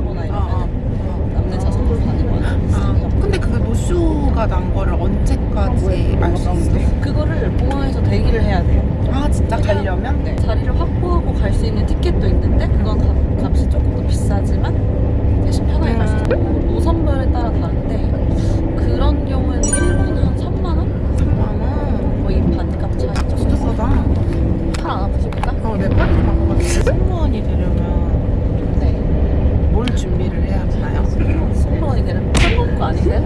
하거나 이러면 아, 아. 남는 차 선물 받는 거야. 근데 그게 노쇼가 난 거를 언제까지 아, 네. 알수 아, 있어요? 네. 그거를 공항에서 대기를 해야 돼요. 아 진짜 가려면? 네. 자리를 확보하고 갈 수 있는 티켓도 있는데 그건 음. 값이 조금 아니세요?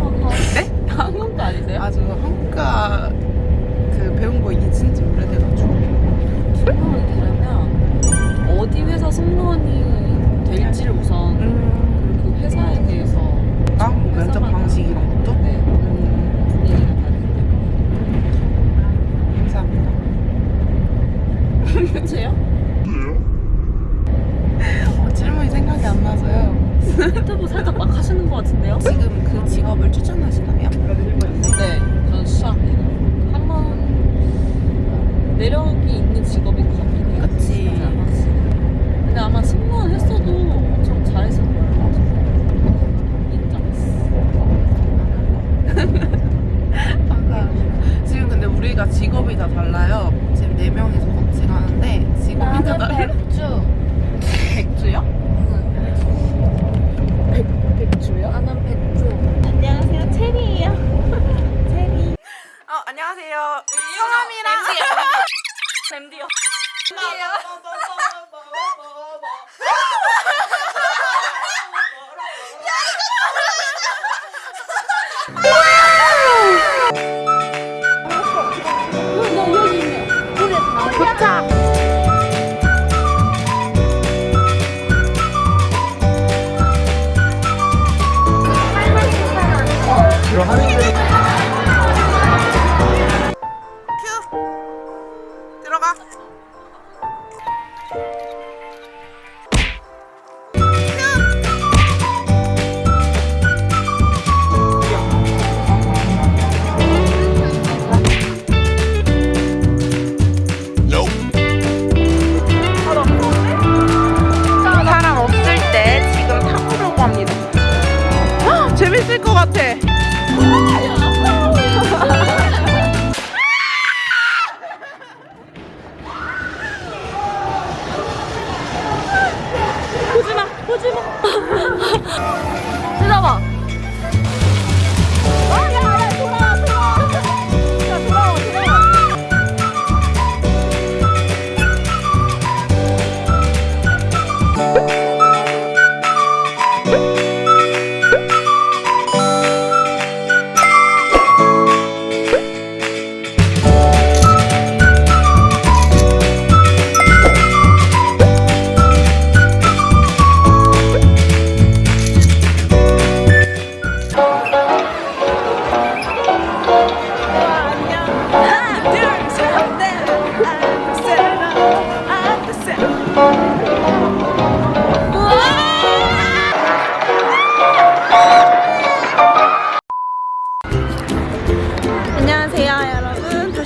네? 한국가 아니세요? 아저 한국가 그 배운 거 이게 진짜 오래돼가지고 중국이 되려면 어디 회사 승무원이 될지를 MD요. MD요? 도착! 들어가는 큐! 아!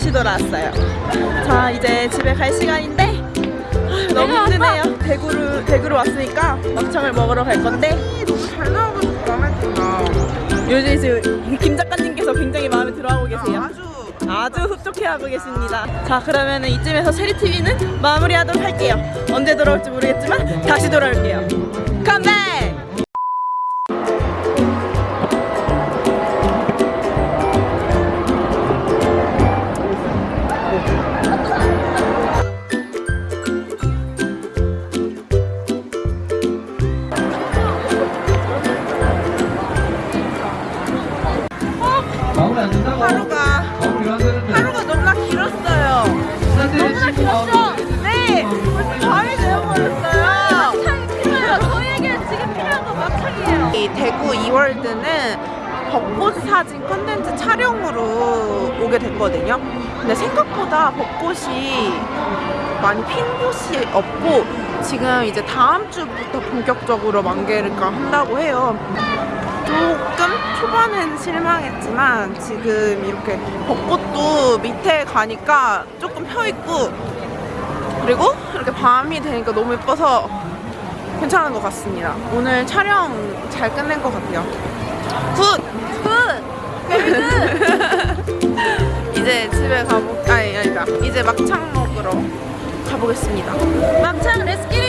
다시 돌아왔어요. 자 이제 집에 갈 시간인데 아, 너무 힘드네요. 대구로 대구로 왔으니까 막창을 먹으러 갈 건데 너무 잘 나와가지고 마음에 든다. 요즘 이제 김 작가님께서 굉장히 마음에 들어하고 계세요. 아 주 아주 흡족해하고 계십니다. 자 그러면은 이쯤에서 세리 TV는 마무리하도록 할게요. 언제 돌아올지 모르겠지만 다시 돌아올게요. 컴백! 대구 이월드는 벚꽃 사진 컨텐츠 촬영으로 오게 됐거든요. 근데 생각보다 벚꽃이 많이 핀 곳이 없고 지금 이제 다음 주부터 본격적으로 만개를까 한다고 해요. 조금 초반엔 실망했지만 지금 이렇게 벚꽃도 밑에 가니까 조금 펴 있고 그리고 이렇게 밤이 되니까 너무 예뻐서 괜찮은 것 같습니다. 오늘 촬영 잘 끝낸 것 같아요. Good! Good! 이제 집에 가보, 아니, 아니다. 이제 막창 먹으러 가보겠습니다. 막창 let's get it